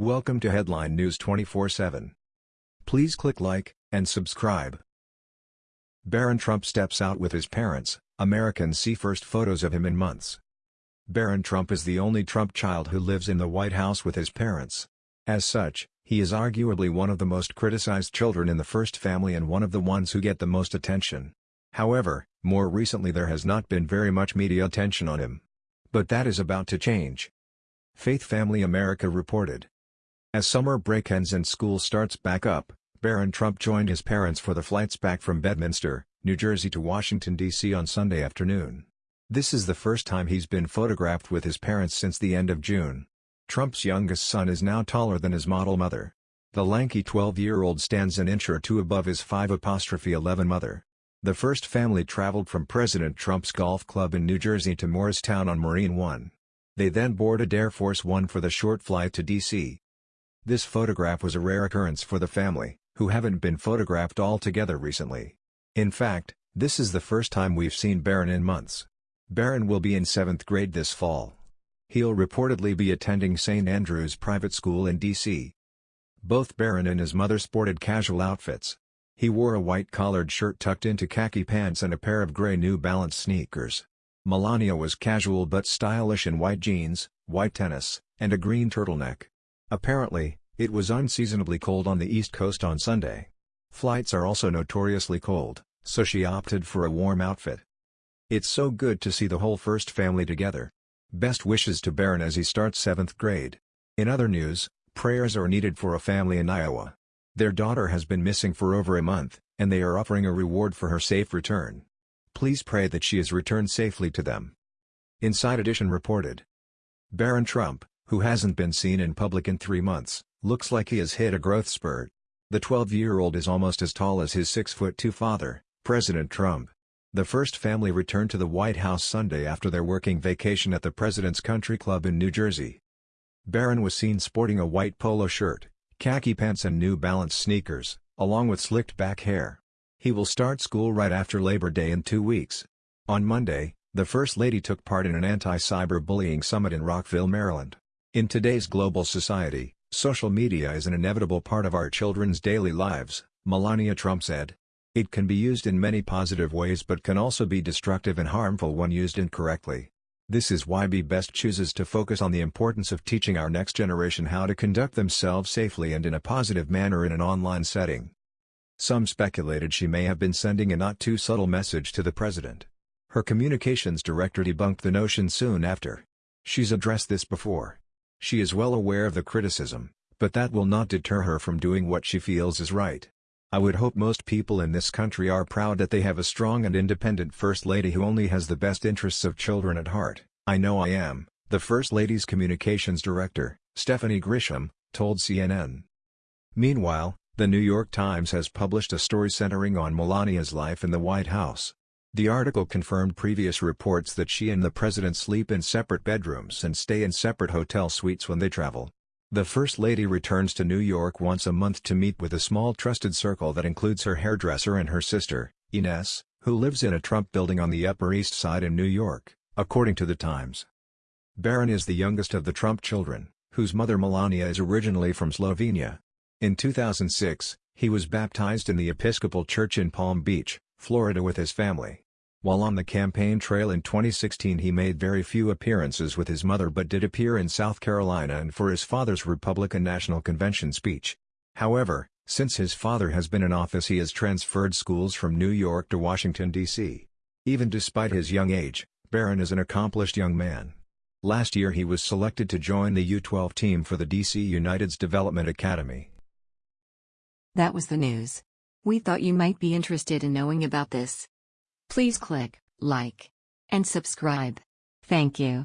Welcome to Headline News 24/7. Please click like and subscribe. Barron Trump steps out with his parents. Americans see first photos of him in months. Barron Trump is the only Trump child who lives in the White House with his parents. As such, he is arguably one of the most criticized children in the first family and one of the ones who get the most attention. However, more recently there has not been very much media attention on him. But that is about to change. Faith Family America reported. As summer break ends and school starts back up, Barron Trump joined his parents for the flights back from Bedminster, New Jersey to Washington, D.C. on Sunday afternoon. This is the first time he's been photographed with his parents since the end of June. Trump's youngest son is now taller than his model mother. The lanky 12-year-old stands an inch or two above his 5'11 mother. The first family traveled from President Trump's golf club in New Jersey to Morristown on Marine One. They then boarded Air Force One for the short flight to D.C. This photograph was a rare occurrence for the family, who haven't been photographed all together recently. In fact, this is the first time we've seen Barron in months. Barron will be in 7th grade this fall. He'll reportedly be attending St. Andrew's Private School in D.C. Both Barron and his mother sported casual outfits. He wore a white collared shirt tucked into khaki pants and a pair of gray New Balance sneakers. Melania was casual but stylish in white jeans, white tennis, and a green turtleneck. Apparently, it was unseasonably cold on the East Coast on Sunday. Flights are also notoriously cold, so she opted for a warm outfit. It's so good to see the whole first family together. Best wishes to Barron as he starts 7th grade. In other news, prayers are needed for a family in Iowa. Their daughter has been missing for over a month, and they are offering a reward for her safe return. Please pray that she is returned safely to them. Inside Edition reported. Barron Trump, who hasn't been seen in public in three months, looks like he has hit a growth spurt. The 12-year-old is almost as tall as his 6-foot-2 father, President Trump. The first family returned to the White House Sunday after their working vacation at the President's Country Club in New Jersey. Barron was seen sporting a white polo shirt, khaki pants and New Balance sneakers, along with slicked back hair. He will start school right after Labor Day in two weeks. On Monday, the First Lady took part in an anti-cyberbullying summit in Rockville, Maryland. In today's global society, social media is an inevitable part of our children's daily lives, Melania Trump said. It can be used in many positive ways but can also be destructive and harmful when used incorrectly. This is why Be Best chooses to focus on the importance of teaching our next generation how to conduct themselves safely and in a positive manner in an online setting. Some speculated she may have been sending a not too subtle message to the president. Her communications director debunked the notion soon after. She's addressed this before. She is well aware of the criticism, but that will not deter her from doing what she feels is right. I would hope most people in this country are proud that they have a strong and independent First Lady who only has the best interests of children at heart. I know I am, the First Lady's communications director, Stephanie Grisham, told CNN. Meanwhile, the New York Times has published a story centering on Melania's life in the White House. The article confirmed previous reports that she and the president sleep in separate bedrooms and stay in separate hotel suites when they travel. The First Lady returns to New York once a month to meet with a small trusted circle that includes her hairdresser and her sister, Ines, who lives in a Trump building on the Upper East Side in New York, according to The Times. Barron is the youngest of the Trump children, whose mother Melania is originally from Slovenia. In 2006, he was baptized in the Episcopal Church in Palm Beach, Florida with his family. While on the campaign trail in 2016 he made very few appearances with his mother but did appear in South Carolina and for his father's Republican National Convention speech. However, since his father has been in office he has transferred schools from New York to Washington, D.C. Even despite his young age, Barron is an accomplished young man. Last year he was selected to join the U-12 team for the D.C. United's Development Academy. That was the news. We thought you might be interested in knowing about this. Please click like and subscribe. Thank you.